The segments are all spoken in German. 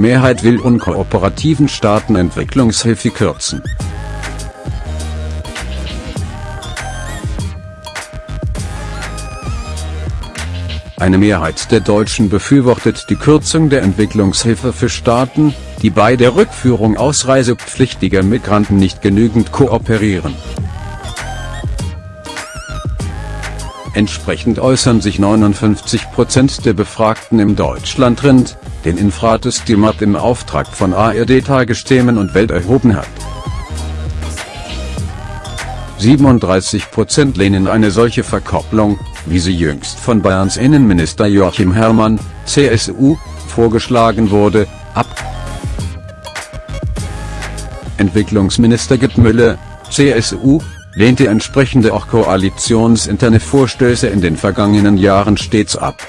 Mehrheit will unkooperativen Staaten Entwicklungshilfe kürzen. Eine Mehrheit der Deutschen befürwortet die Kürzung der Entwicklungshilfe für Staaten, die bei der Rückführung ausreisepflichtiger Migranten nicht genügend kooperieren. Entsprechend äußern sich 59% der Befragten im Deutschlandtrend, den Infrates Stimat im Auftrag von ARD Tagesthemen und Welt erhoben hat. 37% lehnen eine solche Verkopplung, wie sie jüngst von Bayerns Innenminister Joachim Herrmann, CSU, vorgeschlagen wurde, ab. Entwicklungsminister Gerd Müller, CSU, lehnte entsprechende auch koalitionsinterne Vorstöße in den vergangenen Jahren stets ab.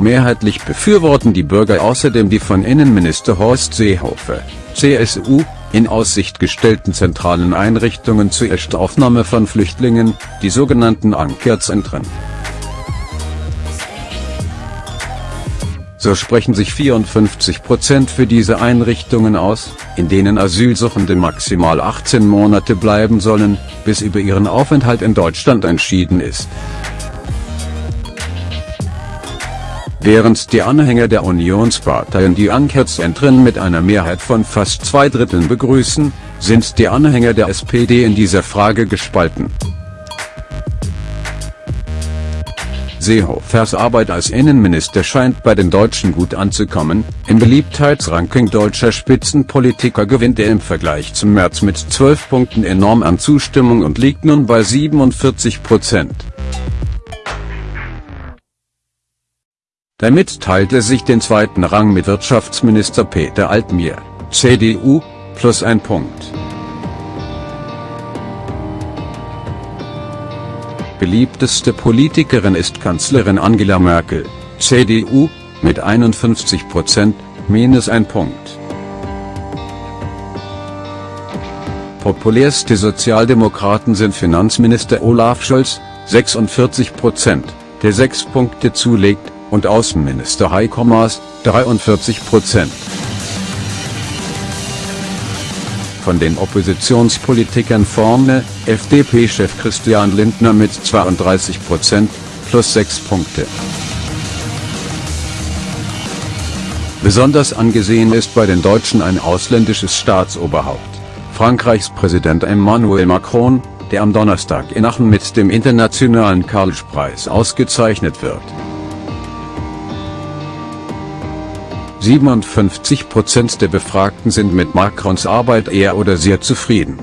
Mehrheitlich befürworten die Bürger außerdem die von Innenminister Horst Seehofer, CSU, in Aussicht gestellten zentralen Einrichtungen zur Erstaufnahme von Flüchtlingen, die sogenannten Ankerzentren. So sprechen sich 54% für diese Einrichtungen aus, in denen Asylsuchende maximal 18 Monate bleiben sollen, bis über ihren Aufenthalt in Deutschland entschieden ist. Während die Anhänger der Unionsparteien die Ankerzentren mit einer Mehrheit von fast zwei Dritteln begrüßen, sind die Anhänger der SPD in dieser Frage gespalten. Seehofers Arbeit als Innenminister scheint bei den Deutschen gut anzukommen, im Beliebtheitsranking deutscher Spitzenpolitiker gewinnt er im Vergleich zum März mit 12 Punkten enorm an Zustimmung und liegt nun bei 47 Prozent. Damit teilt er sich den zweiten Rang mit Wirtschaftsminister Peter Altmaier, CDU, plus ein Punkt. Beliebteste Politikerin ist Kanzlerin Angela Merkel, CDU, mit 51 Prozent, minus ein Punkt. Populärste Sozialdemokraten sind Finanzminister Olaf Scholz, 46 Prozent, der sechs Punkte zulegt, und Außenminister Heiko Maas, 43 Prozent. Von den Oppositionspolitikern vorne, FDP-Chef Christian Lindner mit 32 Prozent, plus 6 Punkte. Besonders angesehen ist bei den Deutschen ein ausländisches Staatsoberhaupt, Frankreichs Präsident Emmanuel Macron, der am Donnerstag in Aachen mit dem internationalen Karlspreis ausgezeichnet wird. 57% der Befragten sind mit Macrons Arbeit eher oder sehr zufrieden.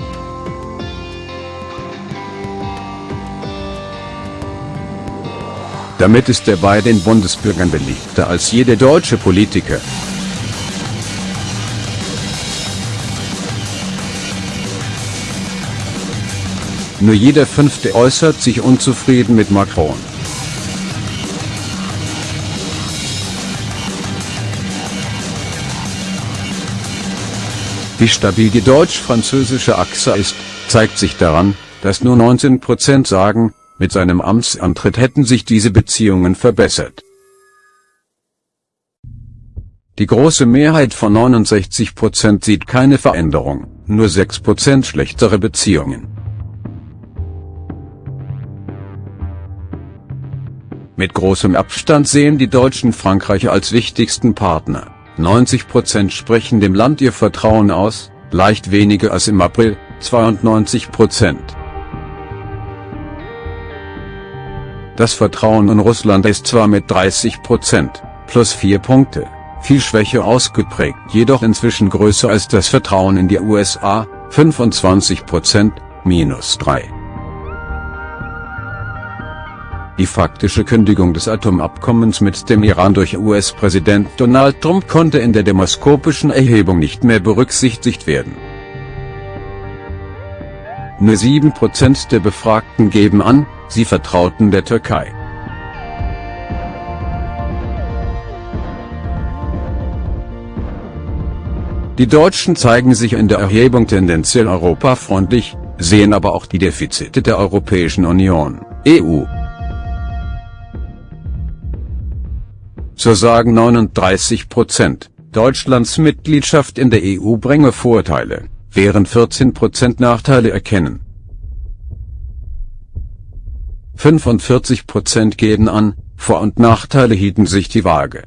Damit ist er bei den Bundesbürgern beliebter als jeder deutsche Politiker. Nur jeder Fünfte äußert sich unzufrieden mit Macron. Wie stabil die deutsch-französische Achse ist, zeigt sich daran, dass nur 19% sagen, mit seinem Amtsantritt hätten sich diese Beziehungen verbessert. Die große Mehrheit von 69% sieht keine Veränderung, nur 6% schlechtere Beziehungen. Mit großem Abstand sehen die Deutschen Frankreich als wichtigsten Partner. 90% sprechen dem Land ihr Vertrauen aus, leicht weniger als im April, 92%. Das Vertrauen in Russland ist zwar mit 30%, plus 4 Punkte, viel schwächer ausgeprägt, jedoch inzwischen größer als das Vertrauen in die USA, 25%, minus 3. Die faktische Kündigung des Atomabkommens mit dem Iran durch US-Präsident Donald Trump konnte in der demoskopischen Erhebung nicht mehr berücksichtigt werden. Nur 7% der Befragten geben an, sie vertrauten der Türkei. Die Deutschen zeigen sich in der Erhebung tendenziell europafreundlich, sehen aber auch die Defizite der Europäischen Union, EU. So sagen 39 Prozent, Deutschlands Mitgliedschaft in der EU bringe Vorteile, während 14 Prozent Nachteile erkennen. 45 Prozent geben an, Vor- und Nachteile hielten sich die Waage.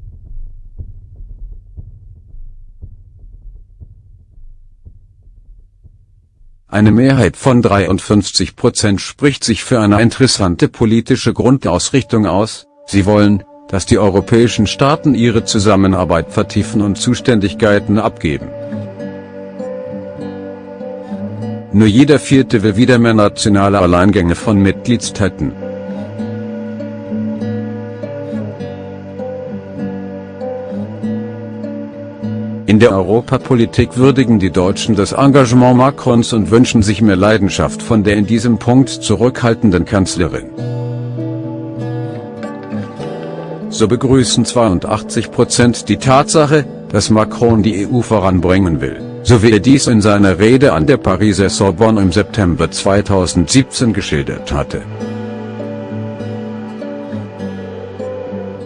Eine Mehrheit von 53 Prozent spricht sich für eine interessante politische Grundausrichtung aus, sie wollen, dass die europäischen Staaten ihre Zusammenarbeit vertiefen und Zuständigkeiten abgeben. Nur jeder Vierte will wieder mehr nationale Alleingänge von Mitgliedstaaten. In der Europapolitik würdigen die Deutschen das Engagement Macrons und wünschen sich mehr Leidenschaft von der in diesem Punkt zurückhaltenden Kanzlerin. So begrüßen 82 Prozent die Tatsache, dass Macron die EU voranbringen will, so wie er dies in seiner Rede an der Pariser Sorbonne im September 2017 geschildert hatte.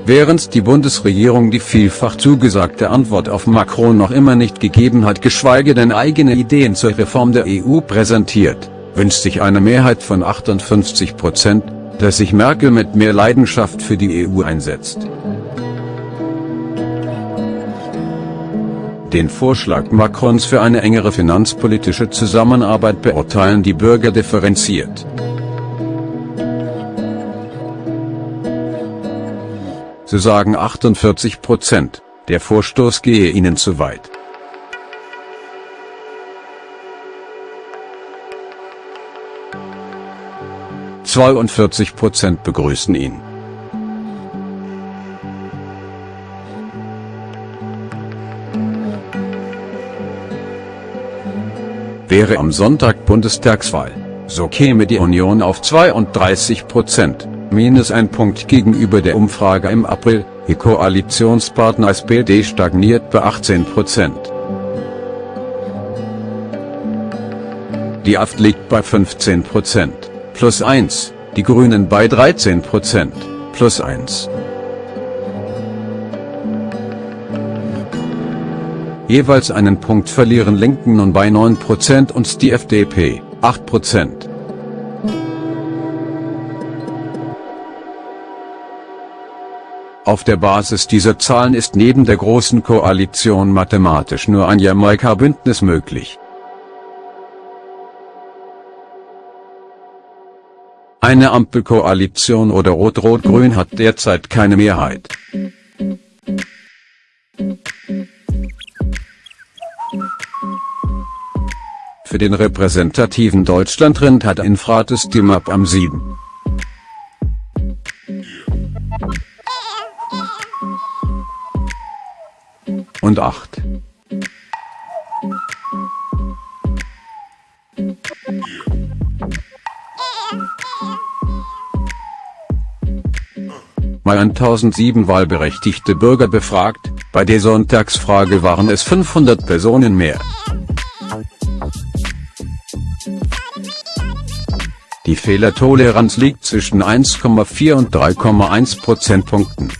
Während die Bundesregierung die vielfach zugesagte Antwort auf Macron noch immer nicht gegeben hat geschweige denn eigene Ideen zur Reform der EU präsentiert, wünscht sich eine Mehrheit von 58 Prozent, dass sich Merkel mit mehr Leidenschaft für die EU einsetzt. Den Vorschlag Macrons für eine engere finanzpolitische Zusammenarbeit beurteilen die Bürger differenziert. So sagen 48 Prozent, der Vorstoß gehe ihnen zu weit. Zweiundvierzig Prozent begrüßen ihn. Wäre am Sonntag Bundestagswahl, so käme die Union auf 32 Prozent minus ein Punkt gegenüber der Umfrage im April, ihr Koalitionspartner SPD stagniert bei 18 Prozent. Die AfD liegt bei 15 Prozent, plus 1, die Grünen bei 13 Prozent, plus 1. Jeweils einen Punkt verlieren Linken nun bei 9 Prozent und die FDP, 8 Prozent. Auf der Basis dieser Zahlen ist neben der Großen Koalition mathematisch nur ein Jamaika-Bündnis möglich. Eine Ampelkoalition oder Rot-Rot-Grün hat derzeit keine Mehrheit. Für den repräsentativen Deutschlandtrend hat Infrates Timab am 7. und 8. Mal 1007 wahlberechtigte Bürger befragt, bei der Sonntagsfrage waren es 500 Personen mehr. Die Fehlertoleranz liegt zwischen 1,4 und 3,1 Prozentpunkten.